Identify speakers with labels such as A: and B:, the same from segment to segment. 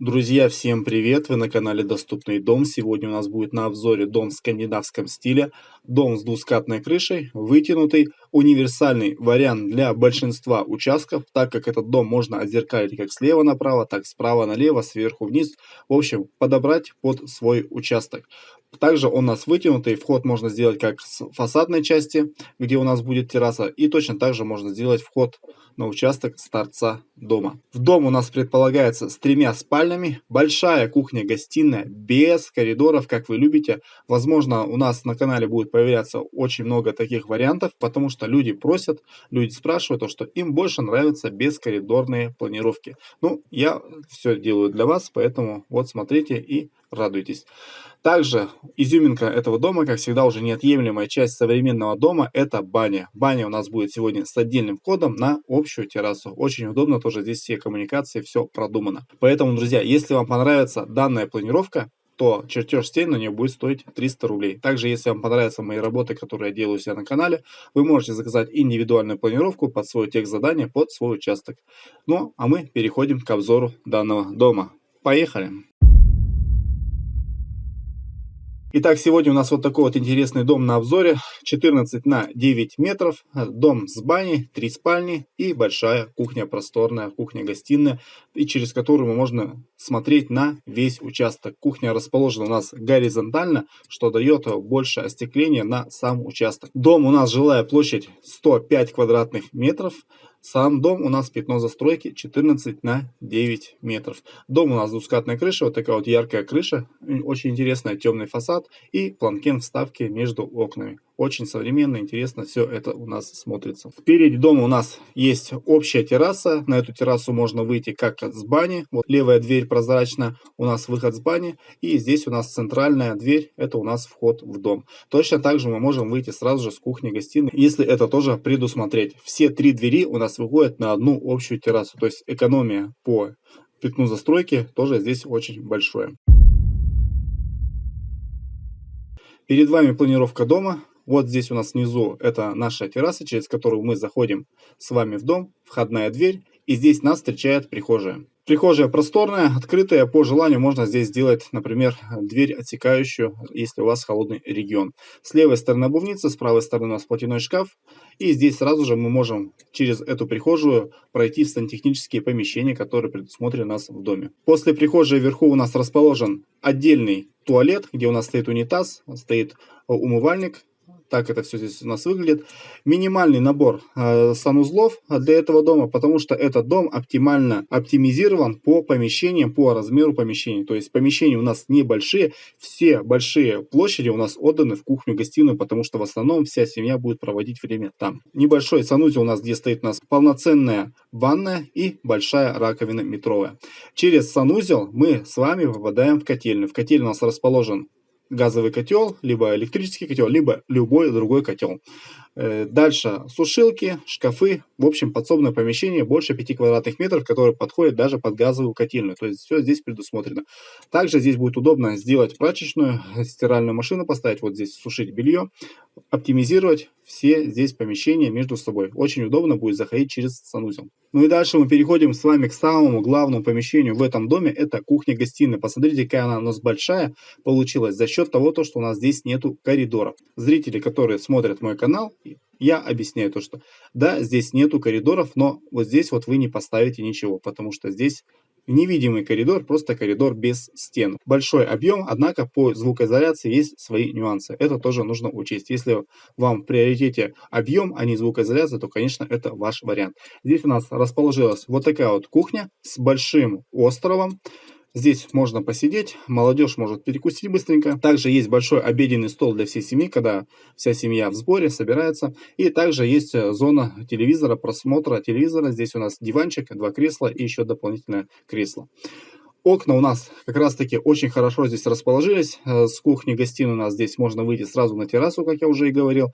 A: Друзья, всем привет! Вы на канале Доступный дом. Сегодня у нас будет на обзоре дом в скандинавском стиле. Дом с двускатной крышей, вытянутый, универсальный вариант для большинства участков, так как этот дом можно отзеркалить как слева направо, так справа налево, сверху вниз. В общем, подобрать под свой участок. Также он у нас вытянутый, вход можно сделать как с фасадной части, где у нас будет терраса, и точно так же можно сделать вход на участок с торца дома. В дом у нас предполагается с тремя спальнями, большая кухня-гостиная, без коридоров, как вы любите. Возможно, у нас на канале будет появляться очень много таких вариантов, потому что люди просят, люди спрашивают, то, что им больше нравятся бескоридорные планировки. Ну, я все делаю для вас, поэтому вот смотрите и радуйтесь. Также изюминка этого дома, как всегда, уже неотъемлемая часть современного дома, это баня. Баня у нас будет сегодня с отдельным входом на общую террасу. Очень удобно, тоже здесь все коммуникации, все продумано. Поэтому, друзья, если вам понравится данная планировка, то чертеж стен на нее будет стоить 300 рублей. Также, если вам понравятся мои работы, которые я делаю у себя на канале, вы можете заказать индивидуальную планировку под свой текст задания, под свой участок. Ну, а мы переходим к обзору данного дома. Поехали! Итак, сегодня у нас вот такой вот интересный дом на обзоре. 14 на 9 метров. Дом с баней, 3 спальни и большая кухня просторная, кухня-гостиная, и через которую можно смотреть на весь участок. Кухня расположена у нас горизонтально, что дает больше остекления на сам участок. Дом у нас жилая площадь 105 квадратных метров. Сам дом у нас пятно застройки 14 на 9 метров. Дом у нас двускатная крыша, вот такая вот яркая крыша, очень интересная, темный фасад и планкен вставки между окнами. Очень современно, интересно все это у нас смотрится. Впереди дома у нас есть общая терраса. На эту террасу можно выйти как с бани. Вот левая дверь прозрачная, у нас выход с бани. И здесь у нас центральная дверь, это у нас вход в дом. Точно так же мы можем выйти сразу же с кухни-гостиной, если это тоже предусмотреть. Все три двери у нас выходят на одну общую террасу. То есть экономия по пятну застройки тоже здесь очень большое. Перед вами планировка дома. Вот здесь у нас внизу это наша терраса, через которую мы заходим с вами в дом, входная дверь. И здесь нас встречает прихожая. Прихожая просторная, открытая, по желанию можно здесь сделать, например, дверь отсекающую, если у вас холодный регион. С левой стороны обувница, с правой стороны у нас платяной шкаф. И здесь сразу же мы можем через эту прихожую пройти в сантехнические помещения, которые предусмотрены у нас в доме. После прихожей вверху у нас расположен отдельный туалет, где у нас стоит унитаз, стоит умывальник, так это все здесь у нас выглядит. Минимальный набор э, санузлов для этого дома, потому что этот дом оптимально оптимизирован по помещениям, по размеру помещений. То есть помещения у нас небольшие, все большие площади у нас отданы в кухню-гостиную, потому что в основном вся семья будет проводить время там. Небольшой санузел у нас, где стоит у нас полноценная ванная и большая раковина метровая. Через санузел мы с вами попадаем в котельную. В котельной у нас расположен газовый котел, либо электрический котел, либо любой другой котел. Э, дальше сушилки, шкафы, в общем подсобное помещение больше 5 квадратных метров, которое подходит даже под газовую котельную. То есть все здесь предусмотрено. Также здесь будет удобно сделать прачечную, стиральную машину поставить, вот здесь сушить белье, оптимизировать все здесь помещения между собой. Очень удобно будет заходить через санузел. Ну и дальше мы переходим с вами к самому главному помещению в этом доме. Это кухня-гостиная. Посмотрите, какая она у нас большая получилась за счет того, что у нас здесь нету коридоров. Зрители, которые смотрят мой канал, я объясняю то, что да, здесь нету коридоров, но вот здесь вот вы не поставите ничего, потому что здесь невидимый коридор, просто коридор без стен. Большой объем, однако по звукоизоляции есть свои нюансы. Это тоже нужно учесть. Если вам в приоритете объем, а не звукоизоляция, то, конечно, это ваш вариант. Здесь у нас расположилась вот такая вот кухня с большим островом. Здесь можно посидеть, молодежь может перекусить быстренько. Также есть большой обеденный стол для всей семьи, когда вся семья в сборе собирается. И также есть э, зона телевизора, просмотра телевизора. Здесь у нас диванчик, два кресла и еще дополнительное кресло. Окна у нас как раз таки очень хорошо здесь расположились. Э, с кухни-гостиной у нас здесь можно выйти сразу на террасу, как я уже и говорил.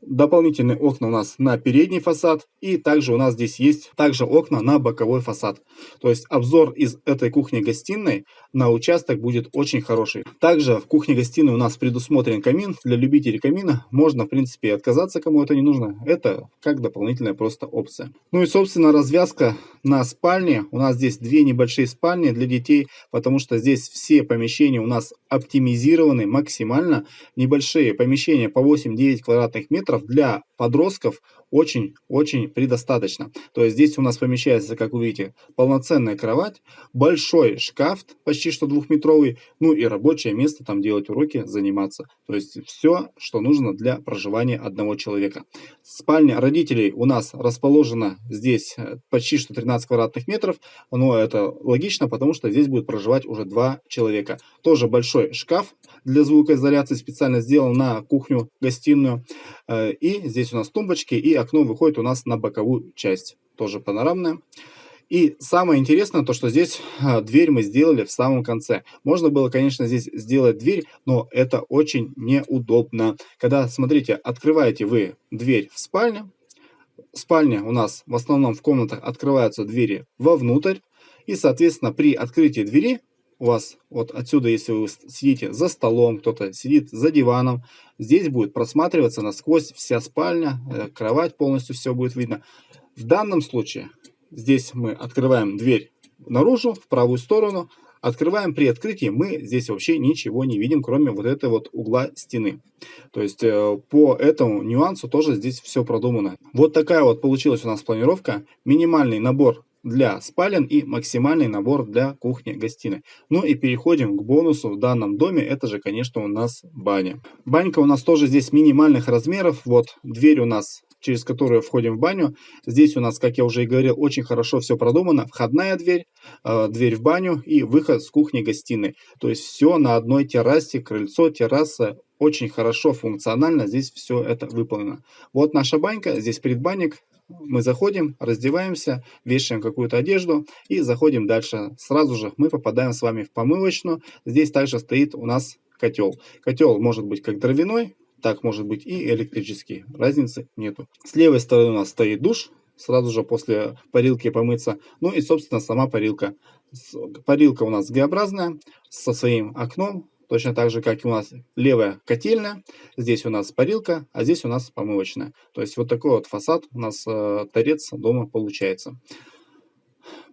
A: Дополнительные окна у нас на передний фасад. И также у нас здесь есть также окна на боковой фасад. То есть обзор из этой кухни-гостиной на участок будет очень хороший. Также в кухне-гостиной у нас предусмотрен камин. Для любителей камина можно, в принципе, отказаться, кому это не нужно. Это как дополнительная просто опция. Ну и, собственно, развязка на спальне. У нас здесь две небольшие спальни для детей, потому что здесь все помещения у нас оптимизированы максимально. Небольшие помещения по 8-9 квадратных метров для подростков очень-очень предостаточно. То есть здесь у нас помещается, как вы видите, полноценная кровать, большой шкаф, почти что двухметровый, ну и рабочее место, там делать уроки, заниматься. То есть все, что нужно для проживания одного человека. Спальня родителей у нас расположена здесь э, почти что 13 квадратных метров, но это логично, потому что здесь будет проживать уже два человека. Тоже большой шкаф для звукоизоляции специально сделан на кухню-гостиную. Э, и здесь у нас тумбочки и окно выходит у нас на боковую часть, тоже панорамная. И самое интересное, то что здесь а, дверь мы сделали в самом конце. Можно было, конечно, здесь сделать дверь, но это очень неудобно. Когда, смотрите, открываете вы дверь в спальню, спальня у нас в основном в комнатах открываются двери вовнутрь, и, соответственно, при открытии двери вас вот отсюда, если вы сидите за столом, кто-то сидит за диваном, здесь будет просматриваться насквозь вся спальня, э, кровать полностью все будет видно. В данном случае здесь мы открываем дверь наружу, в правую сторону, открываем при открытии, мы здесь вообще ничего не видим, кроме вот этого вот угла стены. То есть э, по этому нюансу тоже здесь все продумано. Вот такая вот получилась у нас планировка. Минимальный набор для спален и максимальный набор для кухни-гостиной. Ну и переходим к бонусу в данном доме. Это же, конечно, у нас баня. Банька у нас тоже здесь минимальных размеров. Вот дверь у нас через которую входим в баню. Здесь у нас, как я уже и говорил, очень хорошо все продумано. Входная дверь, э, дверь в баню и выход с кухни-гостиной. То есть все на одной террасе, крыльцо, терраса. Очень хорошо, функционально здесь все это выполнено. Вот наша банька, здесь предбанник, мы заходим, раздеваемся, вешаем какую-то одежду и заходим дальше. Сразу же мы попадаем с вами в помывочную. Здесь также стоит у нас котел. Котел может быть как дровяной, так может быть и электрический. Разницы нету. С левой стороны у нас стоит душ, сразу же после парилки помыться. Ну и, собственно, сама парилка. Парилка у нас Г-образная, со своим окном, Точно так же, как и у нас левая котельная, здесь у нас парилка, а здесь у нас помывочная. То есть вот такой вот фасад у нас э, торец дома получается.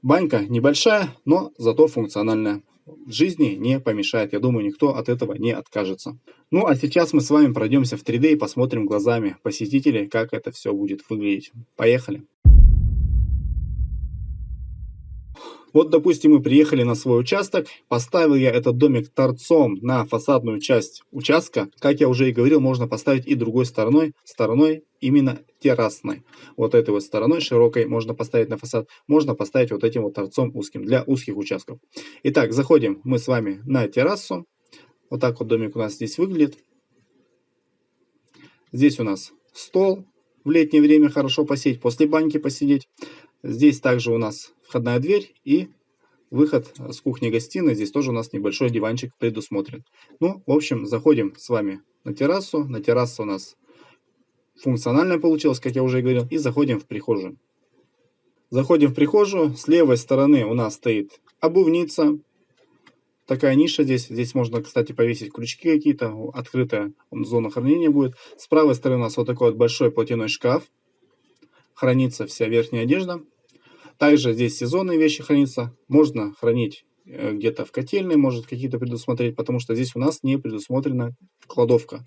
A: Банька небольшая, но зато функциональная. Жизни не помешает. Я думаю, никто от этого не откажется. Ну а сейчас мы с вами пройдемся в 3D и посмотрим глазами посетителей, как это все будет выглядеть. Поехали! Вот, допустим, мы приехали на свой участок, поставил я этот домик торцом на фасадную часть участка. Как я уже и говорил, можно поставить и другой стороной, стороной именно террасной. Вот этой вот стороной широкой можно поставить на фасад, можно поставить вот этим вот торцом узким для узких участков. Итак, заходим мы с вами на террасу. Вот так вот домик у нас здесь выглядит. Здесь у нас стол, в летнее время хорошо посидеть, после баньки посидеть. Здесь также у нас входная дверь и выход с кухни-гостиной. Здесь тоже у нас небольшой диванчик предусмотрен. Ну, в общем, заходим с вами на террасу. На террасу у нас функциональная получилась, как я уже говорил. И заходим в прихожую. Заходим в прихожую. С левой стороны у нас стоит обувница. Такая ниша здесь. Здесь можно, кстати, повесить крючки какие-то. Открытая зона хранения будет. С правой стороны у нас вот такой вот большой платяной шкаф. Хранится вся верхняя одежда. Также здесь сезонные вещи хранятся. Можно хранить э, где-то в котельной, может какие-то предусмотреть, потому что здесь у нас не предусмотрена кладовка.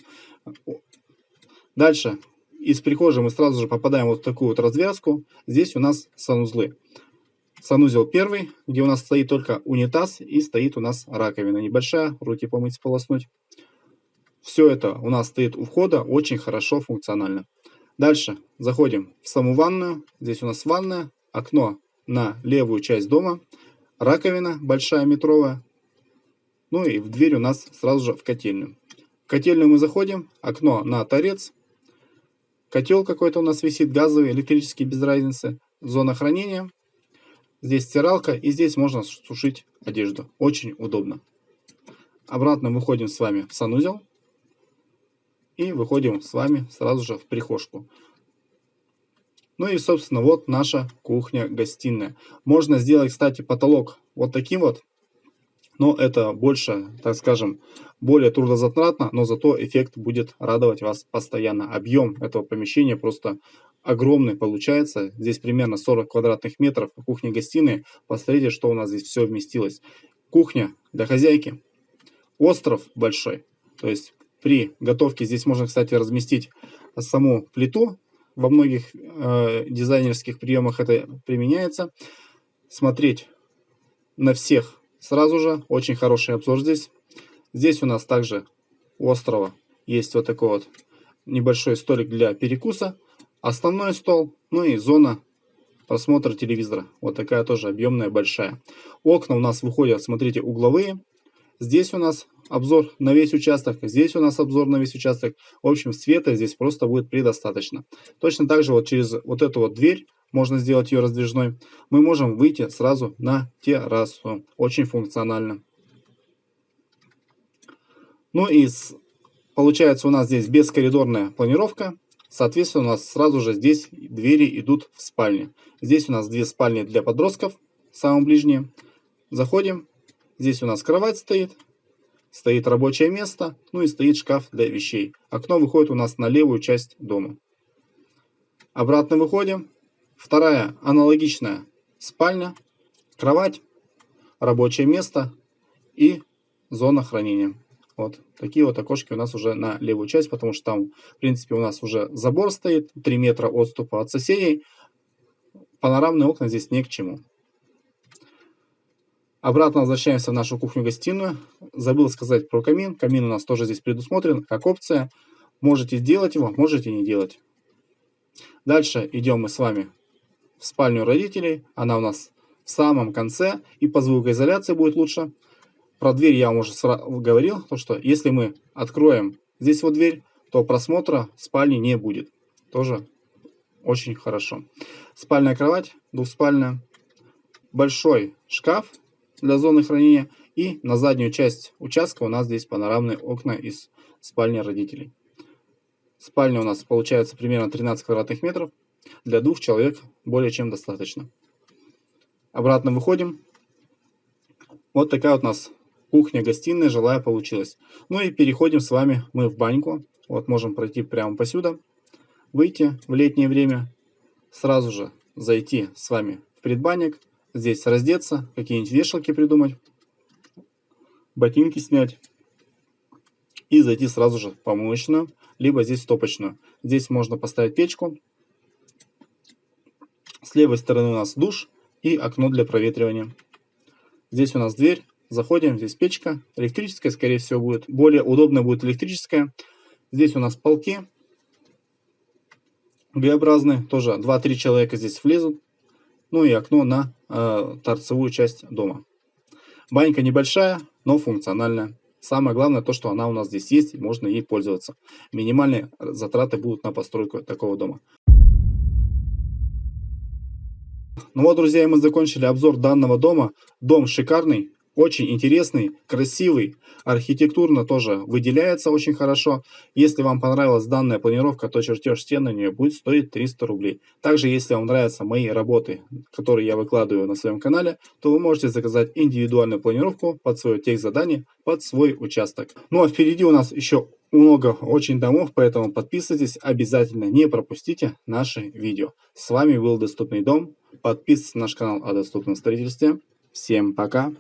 A: Дальше. Из прихожей мы сразу же попадаем вот в такую вот развязку. Здесь у нас санузлы. Санузел первый, где у нас стоит только унитаз и стоит у нас раковина небольшая, руки помыть, сполоснуть. Все это у нас стоит у входа, очень хорошо, функционально. Дальше заходим в саму ванную. Здесь у нас ванная, окно на левую часть дома, раковина большая метровая, ну и в дверь у нас сразу же в котельную. В котельную мы заходим, окно на торец, котел какой-то у нас висит, газовый, электрический, без разницы, зона хранения. Здесь стиралка, и здесь можно сушить одежду. Очень удобно. Обратно выходим с вами в санузел. И выходим с вами сразу же в прихожку. Ну и, собственно, вот наша кухня-гостиная. Можно сделать, кстати, потолок вот таким вот. Но это больше, так скажем, более трудозатратно, но зато эффект будет радовать вас постоянно. Объем этого помещения просто огромный получается. Здесь примерно 40 квадратных метров кухня-гостиная. Посмотрите, что у нас здесь все вместилось. Кухня для хозяйки. Остров большой. То есть при готовке здесь можно, кстати, разместить саму плиту. Во многих э, дизайнерских приемах это применяется. Смотреть на всех сразу же. Очень хороший обзор здесь. Здесь у нас также у острова есть вот такой вот небольшой столик для перекуса. Основной стол, ну и зона просмотра телевизора. Вот такая тоже объемная, большая. Окна у нас выходят, смотрите, угловые. Здесь у нас обзор на весь участок, здесь у нас обзор на весь участок. В общем, света здесь просто будет предостаточно. Точно так же вот через вот эту вот дверь, можно сделать ее раздвижной, мы можем выйти сразу на террасу. Очень функционально. Ну и получается у нас здесь бескоридорная планировка. Соответственно, у нас сразу же здесь двери идут в спальни. Здесь у нас две спальни для подростков, самые ближние. Заходим. Здесь у нас кровать стоит, стоит рабочее место, ну и стоит шкаф для вещей. Окно выходит у нас на левую часть дома. Обратно выходим. Вторая аналогичная спальня, кровать, рабочее место и зона хранения. Вот такие вот окошки у нас уже на левую часть, потому что там, в принципе, у нас уже забор стоит, 3 метра отступа от соседей. Панорамные окна здесь не к чему. Обратно возвращаемся в нашу кухню-гостиную. Забыл сказать про камин. Камин у нас тоже здесь предусмотрен как опция. Можете сделать его, можете не делать. Дальше идем мы с вами в спальню родителей. Она у нас в самом конце. И по звукоизоляции будет лучше. Про дверь я вам уже говорил, то что если мы откроем здесь вот дверь, то просмотра спальни не будет. Тоже очень хорошо. Спальная кровать, двухспальная. Большой шкаф для зоны хранения. И на заднюю часть участка у нас здесь панорамные окна из спальни родителей. Спальня у нас получается примерно 13 квадратных метров. Для двух человек более чем достаточно. Обратно выходим. Вот такая вот у нас кухня, гостиная, жилая получилась. Ну и переходим с вами мы в баньку. Вот можем пройти прямо посюда, выйти в летнее время, сразу же зайти с вами в предбанник, здесь раздеться, какие-нибудь вешалки придумать, ботинки снять и зайти сразу же в помоечную, либо здесь в топочную. Здесь можно поставить печку. С левой стороны у нас душ и окно для проветривания. Здесь у нас дверь Заходим, здесь печка, электрическая, скорее всего, будет. Более удобно будет электрическая. Здесь у нас полки Г-образные, тоже 2-3 человека здесь влезут. Ну и окно на э, торцевую часть дома. Банька небольшая, но функциональная. Самое главное то, что она у нас здесь есть и можно ей пользоваться. Минимальные затраты будут на постройку такого дома. Ну вот, друзья, мы закончили обзор данного дома. Дом шикарный, очень интересный, красивый, архитектурно тоже выделяется очень хорошо. Если вам понравилась данная планировка, то чертеж стен на нее будет стоить 300 рублей. Также, если вам нравятся мои работы, которые я выкладываю на своем канале, то вы можете заказать индивидуальную планировку под свое тех задание, под свой участок. Ну а впереди у нас еще много очень домов, поэтому подписывайтесь обязательно, не пропустите наши видео. С вами был Доступный дом. Подписывайтесь на наш канал о доступном строительстве. Всем пока!